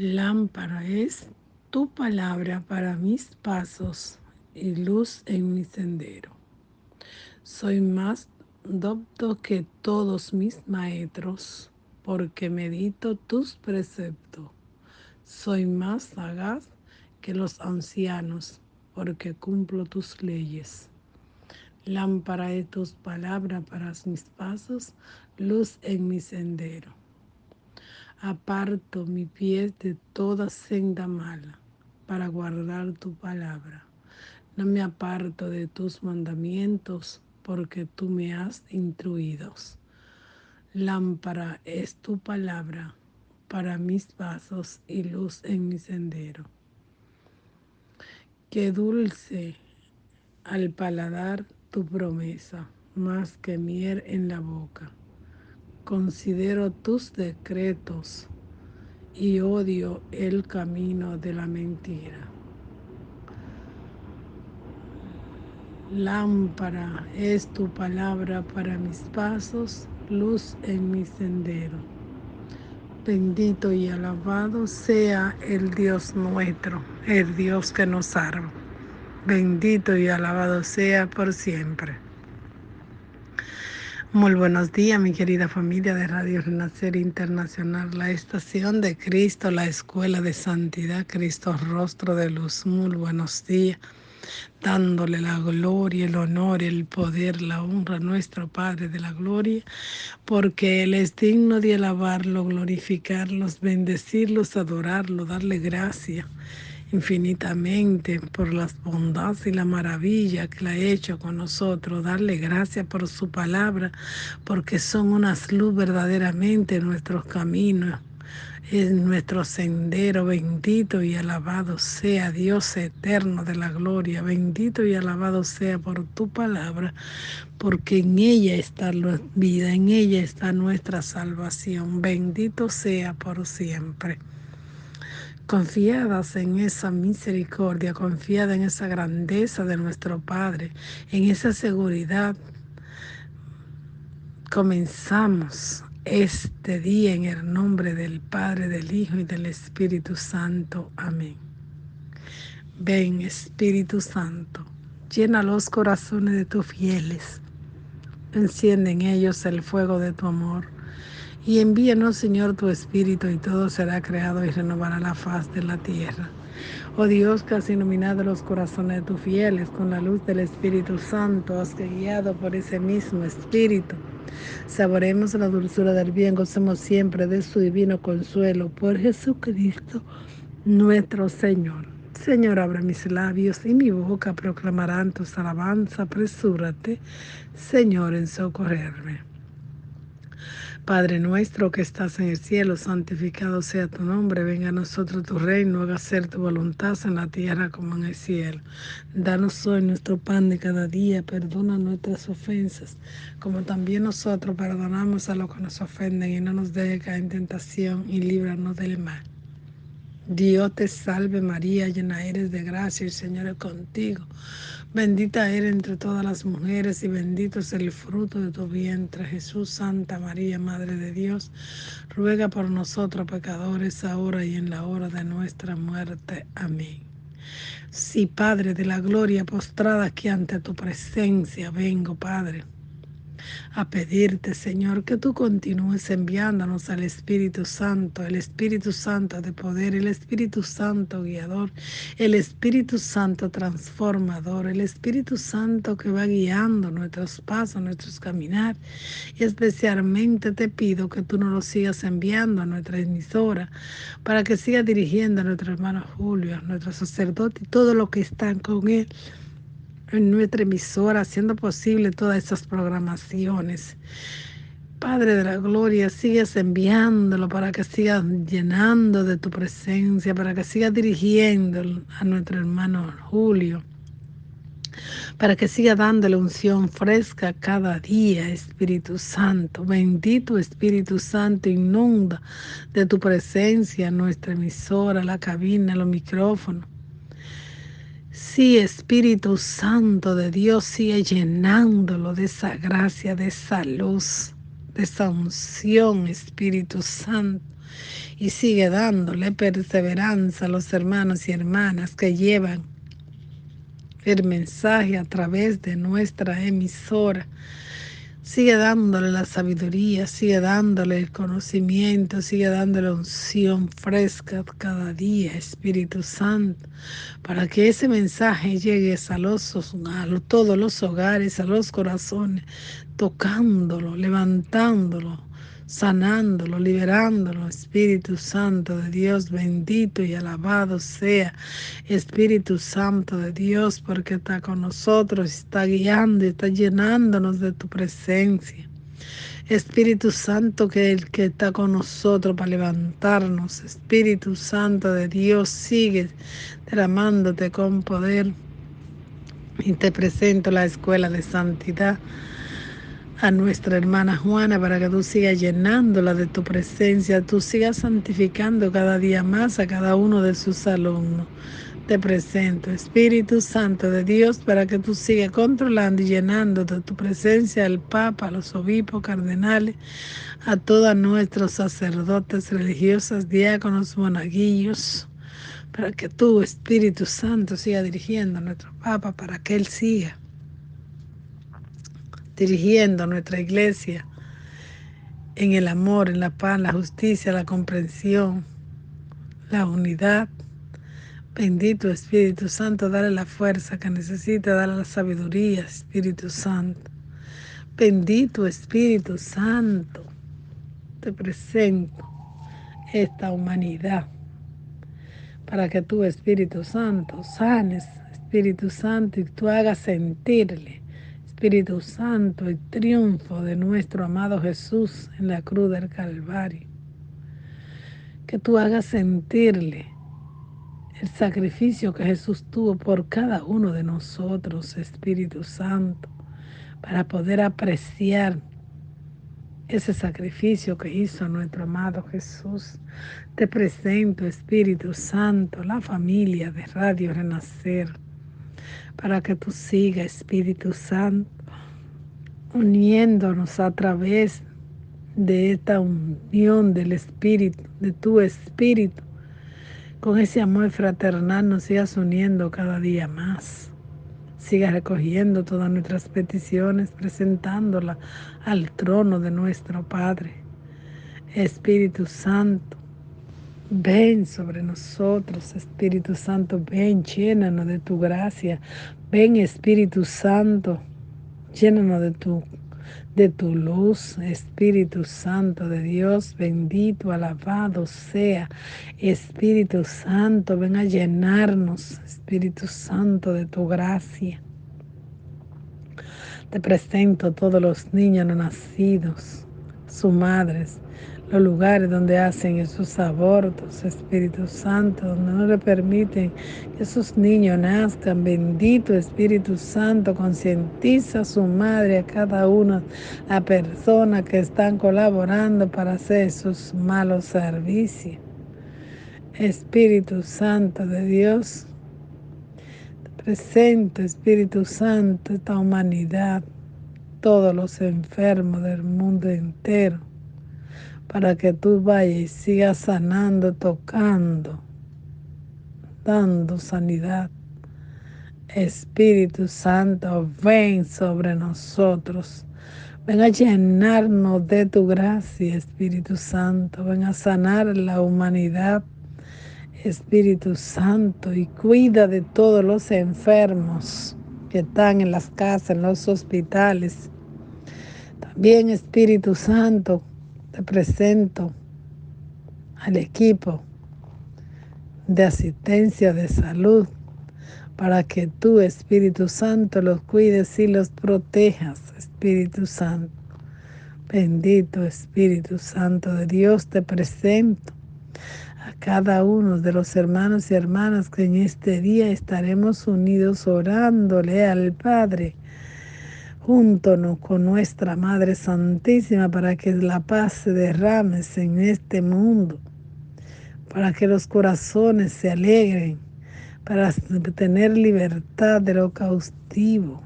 Lámpara es tu palabra para mis pasos y luz en mi sendero. Soy más docto que todos mis maestros, porque medito tus preceptos. Soy más sagaz que los ancianos, porque cumplo tus leyes. Lámpara es tus palabras para mis pasos, luz en mi sendero aparto mi pie de toda senda mala para guardar tu palabra. No me aparto de tus mandamientos porque tú me has instruido. Lámpara es tu palabra para mis pasos y luz en mi sendero. Qué dulce al paladar tu promesa, más que miel en la boca considero tus decretos y odio el camino de la mentira. Lámpara es tu palabra para mis pasos, luz en mi sendero. Bendito y alabado sea el Dios nuestro, el Dios que nos salva. Bendito y alabado sea por siempre. Muy buenos días, mi querida familia de Radio Renacer Internacional, la estación de Cristo, la escuela de santidad, Cristo rostro de luz. Muy buenos días, dándole la gloria, el honor, el poder, la honra a nuestro Padre de la gloria, porque Él es digno de alabarlo, glorificarlos, bendecirlos, adorarlo, darle gracia infinitamente por las bondades y la maravilla que la ha hecho con nosotros, darle gracias por su palabra, porque son unas luz verdaderamente en nuestros caminos, en nuestro sendero, bendito y alabado sea Dios eterno de la gloria, bendito y alabado sea por tu palabra, porque en ella está la vida, en ella está nuestra salvación, bendito sea por siempre confiadas en esa misericordia, confiada en esa grandeza de nuestro Padre, en esa seguridad, comenzamos este día en el nombre del Padre, del Hijo y del Espíritu Santo. Amén. Ven Espíritu Santo, llena los corazones de tus fieles, enciende en ellos el fuego de tu amor y envíanos, Señor, tu Espíritu, y todo será creado y renovará la faz de la tierra. Oh Dios, que has iluminado los corazones de tus fieles con la luz del Espíritu Santo, has guiado por ese mismo Espíritu. Saboremos la dulzura del bien, gocemos siempre de su divino consuelo por Jesucristo, nuestro Señor. Señor, abre mis labios y mi boca proclamarán tus alabanzas. Apresúrate, Señor, en socorrerme. Padre nuestro que estás en el cielo, santificado sea tu nombre, venga a nosotros tu reino, haga ser tu voluntad en la tierra como en el cielo. Danos hoy nuestro pan de cada día, perdona nuestras ofensas, como también nosotros perdonamos a los que nos ofenden y no nos dejes caer en tentación y líbranos del mal. Dios te salve María, llena eres de gracia, el Señor es contigo. Bendita eres entre todas las mujeres y bendito es el fruto de tu vientre, Jesús, Santa María, Madre de Dios. Ruega por nosotros pecadores, ahora y en la hora de nuestra muerte. Amén. Sí, Padre de la gloria, postrada aquí ante tu presencia, vengo, Padre a pedirte, Señor, que tú continúes enviándonos al Espíritu Santo, el Espíritu Santo de poder, el Espíritu Santo guiador, el Espíritu Santo transformador, el Espíritu Santo que va guiando nuestros pasos, nuestros caminar. Y especialmente te pido que tú nos lo sigas enviando a nuestra emisora para que siga dirigiendo a nuestro hermano Julio, a nuestro sacerdote y todo lo que están con él en nuestra emisora, haciendo posible todas estas programaciones. Padre de la gloria, sigues enviándolo para que sigas llenando de tu presencia, para que sigas dirigiendo a nuestro hermano Julio, para que siga dándole unción fresca cada día, Espíritu Santo. Bendito Espíritu Santo, inunda de tu presencia nuestra emisora, la cabina, los micrófonos Sí, Espíritu Santo de Dios, sigue llenándolo de esa gracia, de esa luz, de esa unción, Espíritu Santo. y sigue dándole perseverancia a los hermanos y hermanas que llevan el mensaje a través de nuestra emisora Sigue dándole la sabiduría, sigue dándole el conocimiento, sigue dándole unción fresca cada día, Espíritu Santo, para que ese mensaje llegue a, los, a todos los hogares, a los corazones, tocándolo, levantándolo, sanándolo, liberándolo. Espíritu Santo de Dios, bendito y alabado sea Espíritu Santo de Dios, porque está con nosotros, está guiando y está llenándonos de tu presencia. Espíritu Santo, que el que está con nosotros para levantarnos, Espíritu Santo de Dios, sigue derramándote con poder. Y te presento la escuela de santidad a nuestra hermana Juana para que tú sigas llenándola de tu presencia, tú sigas santificando cada día más a cada uno de sus alumnos. Te presento, Espíritu Santo de Dios, para que tú sigas controlando y llenando de tu presencia al Papa, a los obispos, cardenales, a todos nuestros sacerdotes religiosas, diáconos, monaguillos, para que tú, Espíritu Santo, siga dirigiendo a nuestro Papa, para que Él siga dirigiendo nuestra iglesia en el amor, en la paz, la justicia, la comprensión, la unidad. Bendito Espíritu Santo, dale la fuerza que necesita, dale la sabiduría, Espíritu Santo. Bendito Espíritu Santo, te presento esta humanidad para que tú, Espíritu Santo, sanes, Espíritu Santo, y tú hagas sentirle Espíritu Santo, el triunfo de nuestro amado Jesús en la cruz del Calvario. Que tú hagas sentirle el sacrificio que Jesús tuvo por cada uno de nosotros, Espíritu Santo, para poder apreciar ese sacrificio que hizo nuestro amado Jesús. Te presento, Espíritu Santo, la familia de Radio Renacer para que tú sigas, Espíritu Santo, uniéndonos a través de esta unión del Espíritu, de tu Espíritu. Con ese amor fraternal nos sigas uniendo cada día más. Sigas recogiendo todas nuestras peticiones, presentándolas al trono de nuestro Padre. Espíritu Santo, Ven sobre nosotros, Espíritu Santo, ven, llénanos de tu gracia. Ven, Espíritu Santo, llénanos de tu, de tu luz, Espíritu Santo de Dios, bendito, alabado sea. Espíritu Santo, ven a llenarnos, Espíritu Santo, de tu gracia. Te presento todos los niños no nacidos, sus madres, los lugares donde hacen esos abortos, Espíritu Santo, donde no le permiten que esos niños nazcan. Bendito Espíritu Santo, concientiza a su madre, a cada una, la persona que están colaborando para hacer esos malos servicios. Espíritu Santo de Dios, te presento, Espíritu Santo, esta humanidad, todos los enfermos del mundo entero para que tú vayas y sigas sanando, tocando, dando sanidad. Espíritu Santo, ven sobre nosotros. Ven a llenarnos de tu gracia, Espíritu Santo. Ven a sanar la humanidad, Espíritu Santo, y cuida de todos los enfermos que están en las casas, en los hospitales. También, Espíritu Santo, te presento al equipo de asistencia de salud para que tú, Espíritu Santo, los cuides y los protejas, Espíritu Santo. Bendito Espíritu Santo de Dios, te presento a cada uno de los hermanos y hermanas que en este día estaremos unidos orándole al Padre júntonos con nuestra Madre Santísima para que la paz se derrame en este mundo, para que los corazones se alegren, para tener libertad de lo cautivo,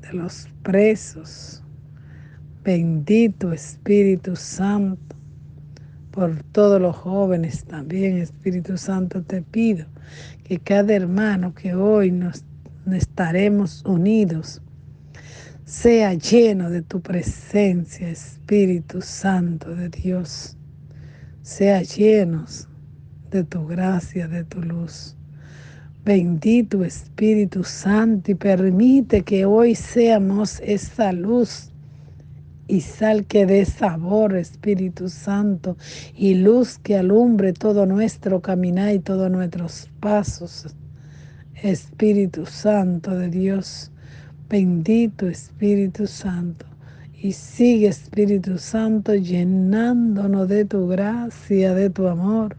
de los presos. Bendito Espíritu Santo, por todos los jóvenes también, Espíritu Santo, te pido que cada hermano que hoy nos estaremos unidos sea lleno de tu presencia, Espíritu Santo de Dios. Sea llenos de tu gracia, de tu luz. Bendito Espíritu Santo y permite que hoy seamos esa luz y sal que dé sabor, Espíritu Santo, y luz que alumbre todo nuestro caminar y todos nuestros pasos. Espíritu Santo de Dios, bendito Espíritu Santo. Y sigue Espíritu Santo llenándonos de tu gracia, de tu amor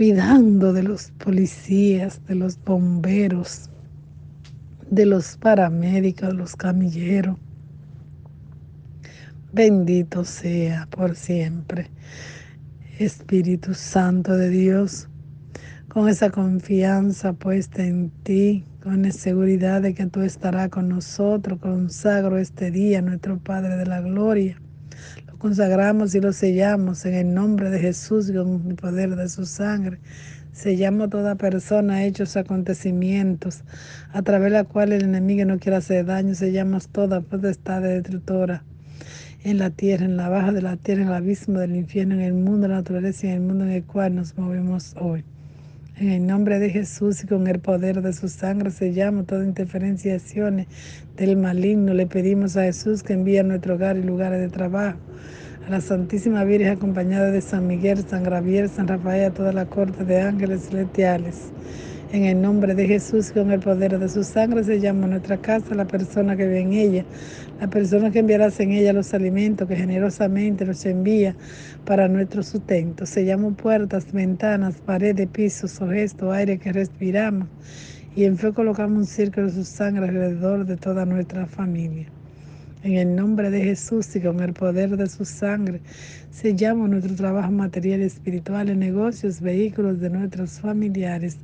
cuidando de los policías, de los bomberos, de los paramédicos, los camilleros. Bendito sea por siempre. Espíritu Santo de Dios, con esa confianza puesta en ti, con la seguridad de que tú estarás con nosotros, consagro este día, nuestro Padre de la Gloria consagramos y lo sellamos en el nombre de Jesús y con el poder de su sangre. Sellamos toda persona, hechos, acontecimientos, a través de la cual el enemigo no quiere hacer daño. Sellamos toda potestad destructora en la tierra, en la baja de la tierra, en el abismo del infierno, en el mundo de la naturaleza y en el mundo en el cual nos movemos hoy. En el nombre de Jesús y con el poder de su sangre sellamos toda interferencia y acciones del maligno. Le pedimos a Jesús que envíe a nuestro hogar y lugares de trabajo. A la Santísima Virgen acompañada de San Miguel, San Gabriel, San Rafael, a toda la corte de ángeles celestiales. En el nombre de Jesús, con el poder de su sangre, sellamos nuestra casa, la persona que ve en ella, la persona que enviará en ella los alimentos que generosamente los envía para nuestro sustento. Sellamos puertas, ventanas, paredes, pisos, objetos, aire que respiramos y en fe colocamos un círculo de su sangre alrededor de toda nuestra familia. En el nombre de Jesús y con el poder de su sangre, sellamos nuestro trabajo material y espiritual negocios, vehículos de nuestros familiares,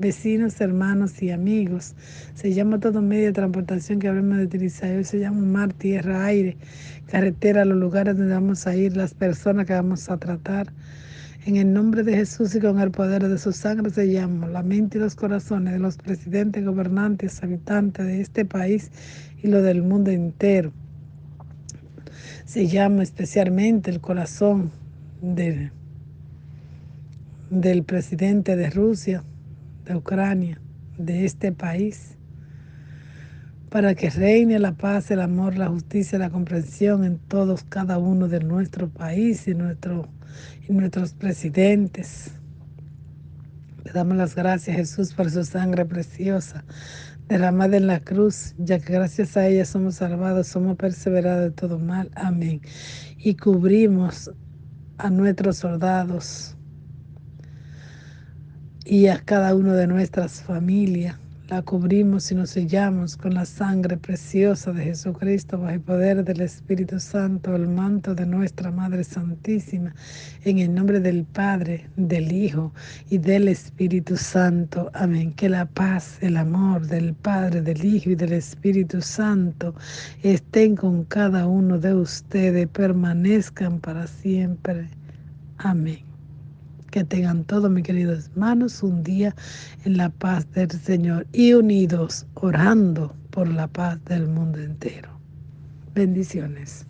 vecinos, hermanos y amigos. Sellamos todo medio de transportación que habremos de utilizar. Hoy sellamos mar, tierra, aire, carretera, los lugares donde vamos a ir, las personas que vamos a tratar. En el nombre de Jesús y con el poder de su sangre sellamos la mente y los corazones de los presidentes, gobernantes, habitantes de este país y lo del mundo entero. Se llama especialmente el corazón del presidente de Rusia, de Ucrania, de este país, para que reine la paz, el amor, la justicia, la comprensión en todos, cada uno de nuestro país y, nuestro, y nuestros presidentes. Le damos las gracias, Jesús, por su sangre preciosa derramada en la cruz, ya que gracias a ella somos salvados, somos perseverados de todo mal. Amén. Y cubrimos a nuestros soldados y a cada uno de nuestras familias la cubrimos y nos sellamos con la sangre preciosa de Jesucristo bajo el poder del Espíritu Santo, el manto de nuestra Madre Santísima, en el nombre del Padre, del Hijo y del Espíritu Santo. Amén. Que la paz, el amor del Padre, del Hijo y del Espíritu Santo estén con cada uno de ustedes, permanezcan para siempre. Amén. Que tengan todos mis queridos hermanos un día en la paz del Señor y unidos orando por la paz del mundo entero. Bendiciones.